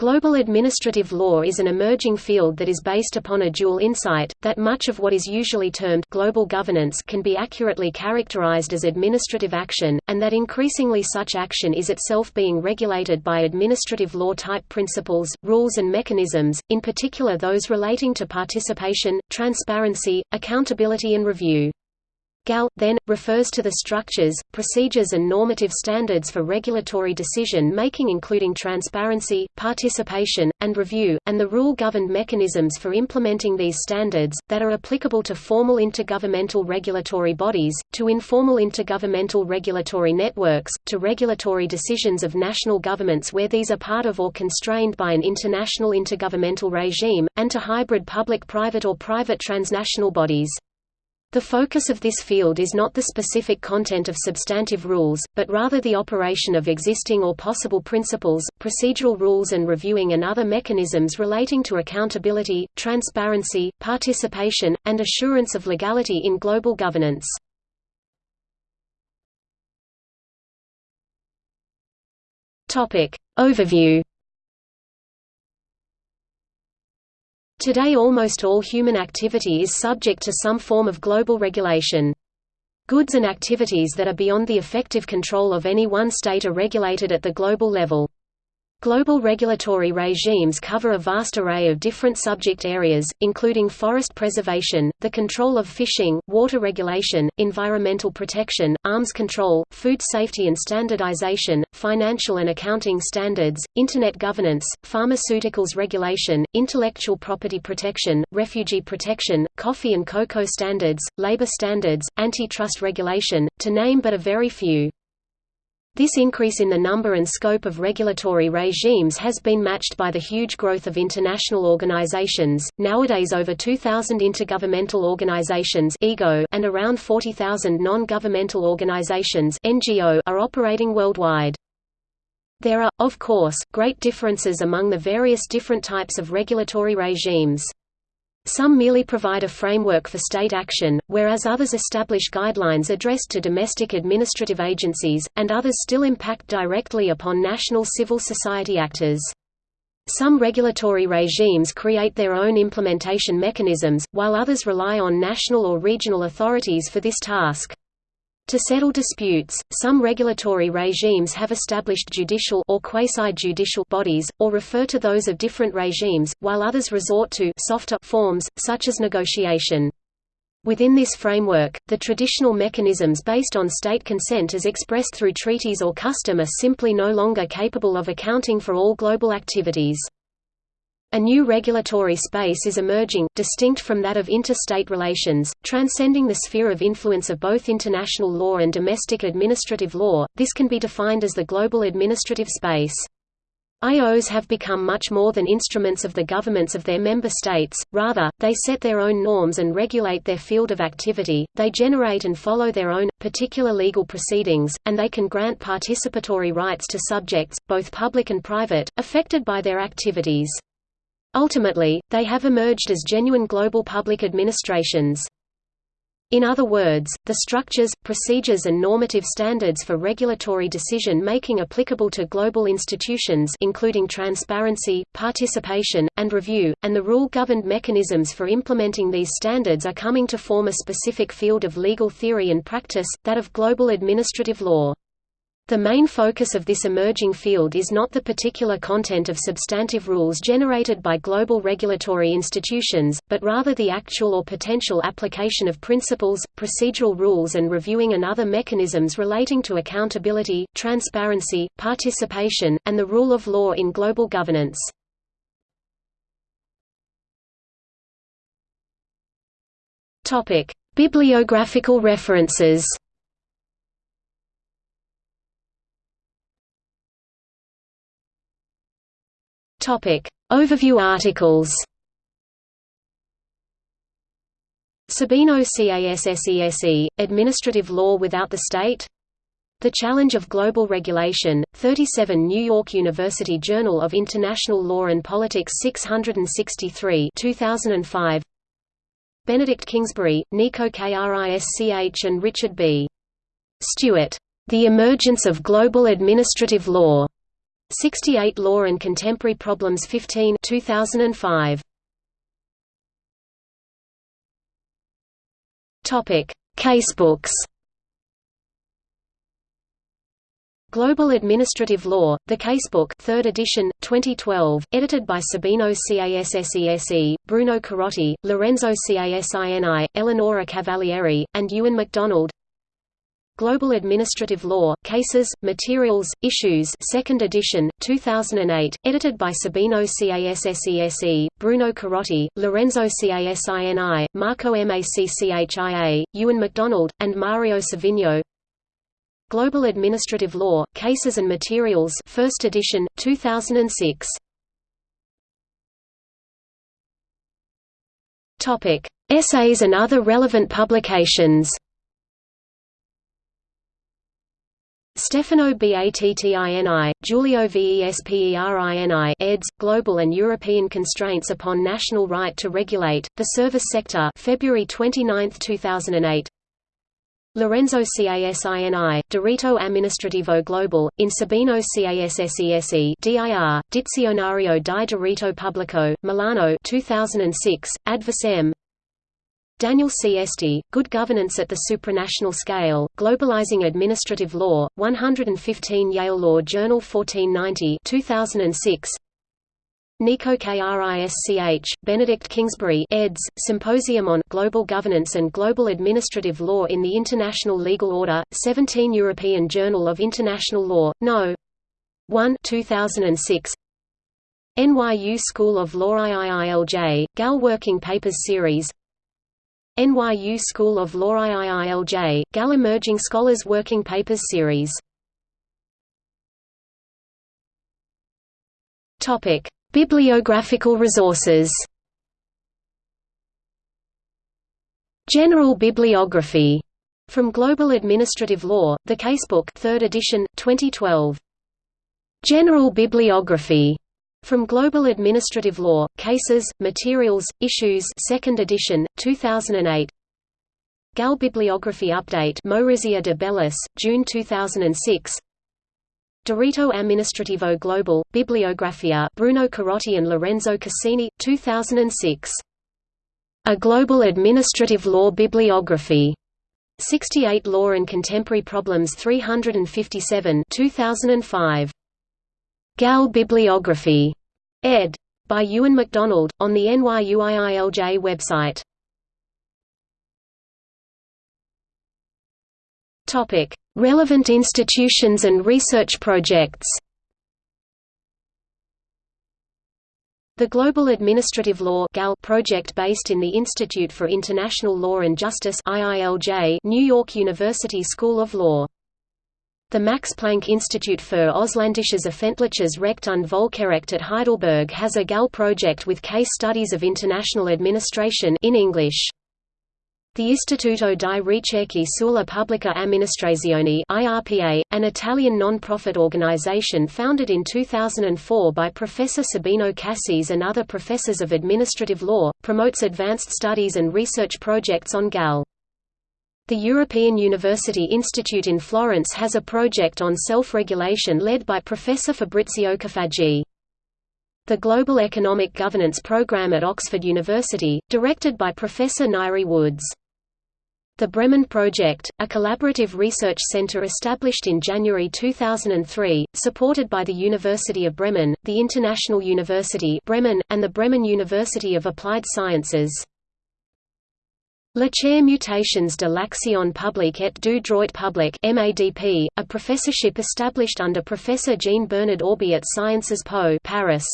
Global administrative law is an emerging field that is based upon a dual insight, that much of what is usually termed global governance can be accurately characterized as administrative action, and that increasingly such action is itself being regulated by administrative law-type principles, rules and mechanisms, in particular those relating to participation, transparency, accountability and review. GAL, then, refers to the structures, procedures and normative standards for regulatory decision-making including transparency, participation, and review, and the rule-governed mechanisms for implementing these standards, that are applicable to formal intergovernmental regulatory bodies, to informal intergovernmental regulatory networks, to regulatory decisions of national governments where these are part of or constrained by an international intergovernmental regime, and to hybrid public-private or private transnational bodies. The focus of this field is not the specific content of substantive rules, but rather the operation of existing or possible principles, procedural rules and reviewing and other mechanisms relating to accountability, transparency, participation, and assurance of legality in global governance. Overview Today almost all human activity is subject to some form of global regulation. Goods and activities that are beyond the effective control of any one state are regulated at the global level. Global regulatory regimes cover a vast array of different subject areas, including forest preservation, the control of fishing, water regulation, environmental protection, arms control, food safety and standardization, financial and accounting standards, Internet governance, pharmaceuticals regulation, intellectual property protection, refugee protection, coffee and cocoa standards, labor standards, antitrust regulation, to name but a very few. This increase in the number and scope of regulatory regimes has been matched by the huge growth of international organizations, nowadays over 2,000 intergovernmental organizations and around 40,000 non-governmental organizations are operating worldwide. There are, of course, great differences among the various different types of regulatory regimes. Some merely provide a framework for state action, whereas others establish guidelines addressed to domestic administrative agencies, and others still impact directly upon national civil society actors. Some regulatory regimes create their own implementation mechanisms, while others rely on national or regional authorities for this task. To settle disputes, some regulatory regimes have established judicial or quasi-judicial bodies, or refer to those of different regimes, while others resort to softer forms, such as negotiation. Within this framework, the traditional mechanisms based on state consent as expressed through treaties or custom are simply no longer capable of accounting for all global activities. A new regulatory space is emerging, distinct from that of interstate relations, transcending the sphere of influence of both international law and domestic administrative law. This can be defined as the global administrative space. IOs have become much more than instruments of the governments of their member states, rather, they set their own norms and regulate their field of activity, they generate and follow their own, particular legal proceedings, and they can grant participatory rights to subjects, both public and private, affected by their activities. Ultimately, they have emerged as genuine global public administrations. In other words, the structures, procedures and normative standards for regulatory decision-making applicable to global institutions including transparency, participation, and review, and the rule-governed mechanisms for implementing these standards are coming to form a specific field of legal theory and practice, that of global administrative law. The main focus of this emerging field is not the particular content of substantive rules generated by global regulatory institutions, but rather the actual or potential application of principles, procedural rules and reviewing and other mechanisms relating to accountability, transparency, participation, and the rule of law in global governance. Bibliographical references Topic. Overview articles Sabino CASSESE, Administrative Law Without the State The Challenge of Global Regulation, 37 New York University Journal of International Law and Politics 663 2005 Benedict Kingsbury, Nico Krisch and Richard B. Stewart. The Emergence of Global Administrative Law. 68 Law and Contemporary Problems 15 2005. Topic: Casebooks. Global Administrative Law, The Casebook 3rd edition, 2012, edited by Sabino Cassese, Bruno Carotti, Lorenzo Casini, Eleonora Cavalieri, and Euan MacDonald Global Administrative Law, Cases, Materials, Issues 2nd edition, 2008, edited by Sabino Cassese, Bruno Carotti, Lorenzo Casini, Marco Macchia, Euan MacDonald, and Mario Savino Global Administrative Law, Cases and Materials 1st edition, 2006. Topic: Essays and other relevant publications. Stefano Battini, Giulio Vesperini eds. Global and European Constraints upon National Right to Regulate, the Service Sector February 29, 2008 Lorenzo Casini, Diritto Amministrativo Global, in Sabino Cassese dir, Dizionario di Diritto Pubblico, Milano 2006, ad vocem Daniel C. Good Governance at the Supranational Scale, Globalizing Administrative Law, 115 Yale Law Journal 1490 2006 Nico Krisch, Benedict Kingsbury eds. Symposium on Global Governance and Global Administrative Law in the International Legal Order, 17 European Journal of International Law, No. 1 2006. NYU School of Law IIILJ, GAL Working Papers Series NYU School of Law IIILJ, GAL Emerging Scholars Working Papers Series. Bibliographical resources. General bibliography. From Global Administrative Law, The Casebook 3rd edition, 2012. General bibliography from Global Administrative Law, Cases, Materials, Issues 2nd edition, 2008. GAL Bibliography Update Maurizia de Bellis, June 2006 Diritto Amministrativo Global, Bibliografia Bruno Carotti and Lorenzo Casini, 2006. A Global Administrative Law Bibliography. 68 Law and Contemporary Problems 357 2005. GAL Bibliography. ed. By Euan MacDonald, on the NYUIILJ website. Topic: Relevant institutions and research projects. The Global Administrative Law project based in the Institute for International Law and Justice New York University School of Law. The Max Planck Institute für Ausländisches Öffentliches Recht und Völkerrecht at Heidelberg has a GAL project with case studies of international administration in English. The Istituto di Ricerche sulla Pubblica Amministrazione IRPA, an Italian non-profit organization founded in 2004 by Professor Sabino Cassese and other professors of administrative law, promotes advanced studies and research projects on GAL. The European University Institute in Florence has a project on self-regulation led by Professor Fabrizio Cafaggi. The Global Economic Governance Programme at Oxford University, directed by Professor Ngaire Woods. The Bremen Project, a collaborative research center established in January 2003, supported by the University of Bremen, the International University Bremen, and the Bremen University of Applied Sciences. La Chaire Mutations de l'Action publique et du droit public MADP, a professorship established under Professor Jean-Bernard Auby at Sciences Po Paris.